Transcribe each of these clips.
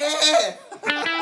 해.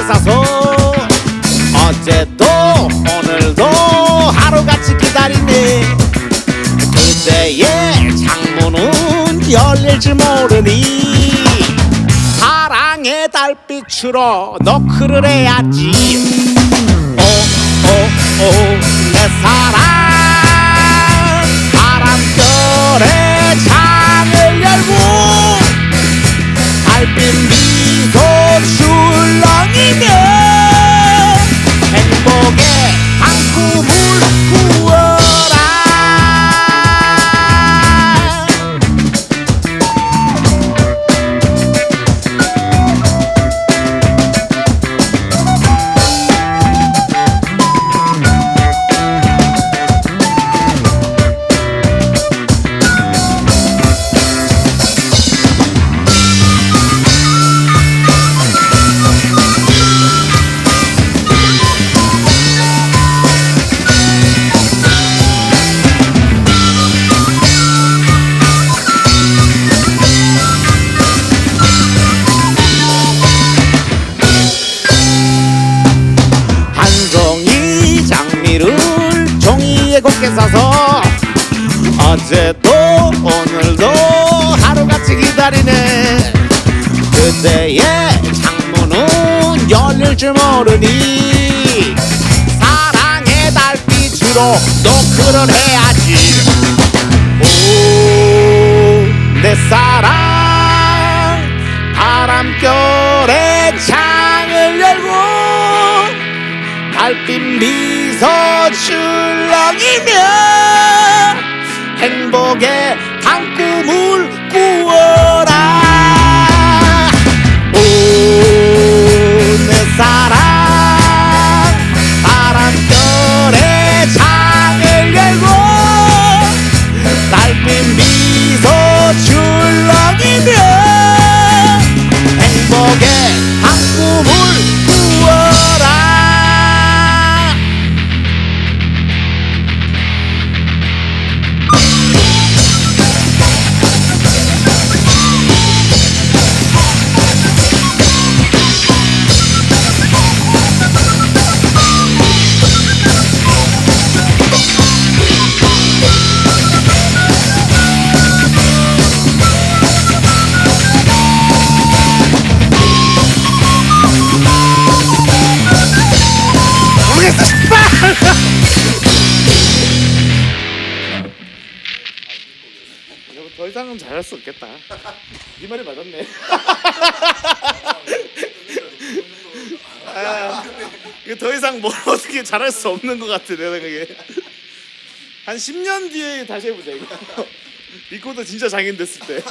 곱게 싸서 어제도 오늘도 하루같이 기다리네. 그때의 창문은 열릴 줄 모르니 사랑의 달빛으로 노크를 해야지. 오오오 내 사랑. 바람결에 창을 열고 달빛 미 곱게 싸서 어제도 오늘도 하루같이 기다리네. 그때의 창문은 열릴 줄 모르니 사랑의 달빛으로 노크를 해야지. 오 내 사랑 바람결에 창을 열고 달빛 미 소 출렁이며 행복의 한 꿈을 더 이상은 잘할 수 없겠다. 네 말이 맞았네. 아, 더 이상 뭘 어떻게 잘할 수 없는 것 같아 내 생각에. 한 10년 뒤에 다시 해보자 이거. 리코더 진짜 장인 됐을 때